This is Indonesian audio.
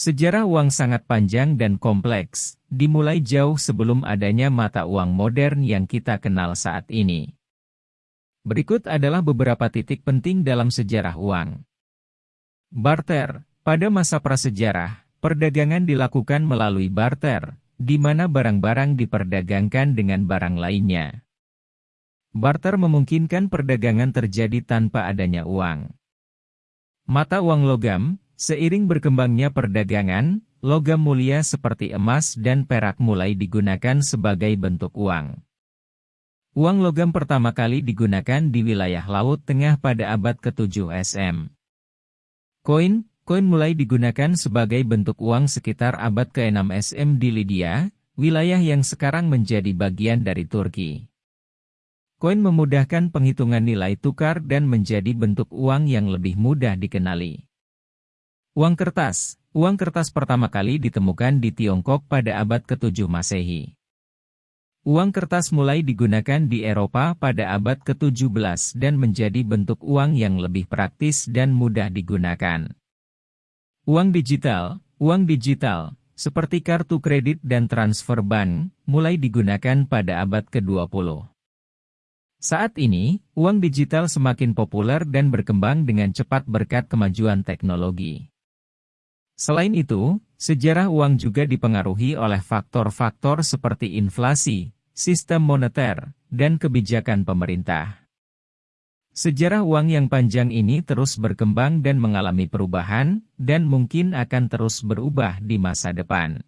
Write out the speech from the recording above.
Sejarah uang sangat panjang dan kompleks, dimulai jauh sebelum adanya mata uang modern yang kita kenal saat ini. Berikut adalah beberapa titik penting dalam sejarah uang. Barter Pada masa prasejarah, perdagangan dilakukan melalui barter, di mana barang-barang diperdagangkan dengan barang lainnya. Barter memungkinkan perdagangan terjadi tanpa adanya uang. Mata uang logam, seiring berkembangnya perdagangan, logam mulia seperti emas dan perak mulai digunakan sebagai bentuk uang. Uang logam pertama kali digunakan di wilayah Laut Tengah pada abad ke-7 SM. Koin, koin mulai digunakan sebagai bentuk uang sekitar abad ke-6 SM di Lydia, wilayah yang sekarang menjadi bagian dari Turki. Koin memudahkan penghitungan nilai tukar dan menjadi bentuk uang yang lebih mudah dikenali. Uang kertas Uang kertas pertama kali ditemukan di Tiongkok pada abad ke-7 Masehi. Uang kertas mulai digunakan di Eropa pada abad ke-17 dan menjadi bentuk uang yang lebih praktis dan mudah digunakan. Uang digital, uang digital, seperti kartu kredit dan transfer bank, mulai digunakan pada abad ke-20. Saat ini, uang digital semakin populer dan berkembang dengan cepat berkat kemajuan teknologi. Selain itu, sejarah uang juga dipengaruhi oleh faktor-faktor seperti inflasi, sistem moneter, dan kebijakan pemerintah. Sejarah uang yang panjang ini terus berkembang dan mengalami perubahan, dan mungkin akan terus berubah di masa depan.